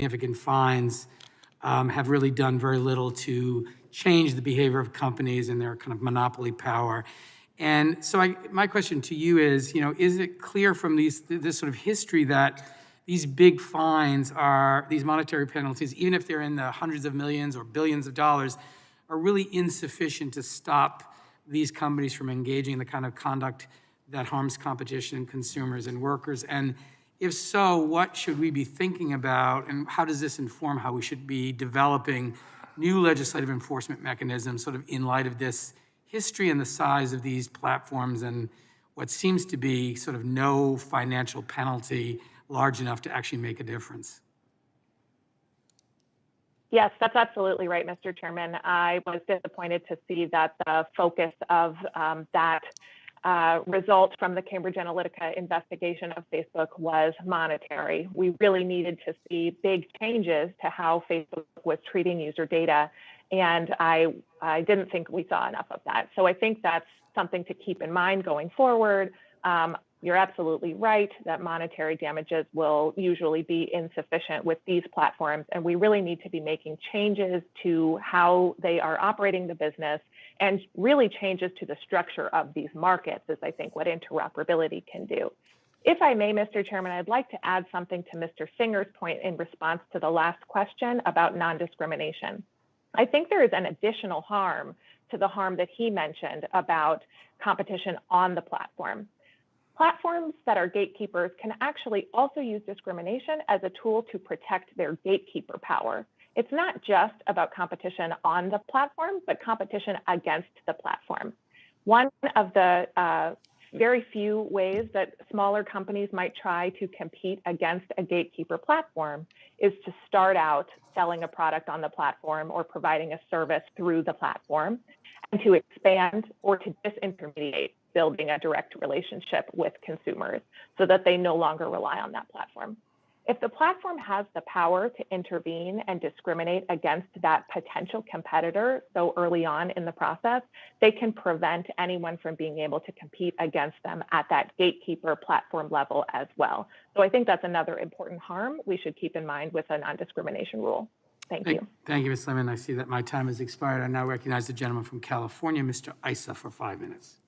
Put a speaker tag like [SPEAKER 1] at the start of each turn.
[SPEAKER 1] significant fines um, have really done very little to change the behavior of companies and their kind of monopoly power. And so I, my question to you is, you know, is it clear from these, this sort of history that these big fines are, these monetary penalties, even if they're in the hundreds of millions or billions of dollars, are really insufficient to stop these companies from engaging in the kind of conduct that harms competition, consumers, and workers? And if so, what should we be thinking about, and how does this inform how we should be developing new legislative enforcement mechanisms sort of in light of this history and the size of these platforms and what seems to be sort of no financial penalty large enough to actually make a difference?
[SPEAKER 2] Yes, that's absolutely right, Mr. Chairman. I was disappointed to see that the focus of um, that uh, result from the Cambridge Analytica investigation of Facebook was monetary. We really needed to see big changes to how Facebook was treating user data. And I, I didn't think we saw enough of that. So I think that's something to keep in mind going forward. Um, you're absolutely right that monetary damages will usually be insufficient with these platforms, and we really need to be making changes to how they are operating the business and really changes to the structure of these markets is, I think, what interoperability can do. If I may, Mr. Chairman, I'd like to add something to Mr. Singer's point in response to the last question about non-discrimination. I think there is an additional harm to the harm that he mentioned about competition on the platform. Platforms that are gatekeepers can actually also use discrimination as a tool to protect their gatekeeper power. It's not just about competition on the platform, but competition against the platform. One of the uh, very few ways that smaller companies might try to compete against a gatekeeper platform is to start out selling a product on the platform or providing a service through the platform and to expand or to disintermediate building a direct relationship with consumers so that they no longer rely on that platform. If the platform has the power to intervene and discriminate against that potential competitor so early on in the process, they can prevent anyone from being able to compete against them at that gatekeeper platform level as well. So I think that's another important harm we should keep in mind with a non-discrimination rule. Thank,
[SPEAKER 1] Thank,
[SPEAKER 2] you.
[SPEAKER 1] thank you, Ms. Lemon. I see that my time has expired. I now recognize the gentleman from California, Mr. Issa, for five minutes.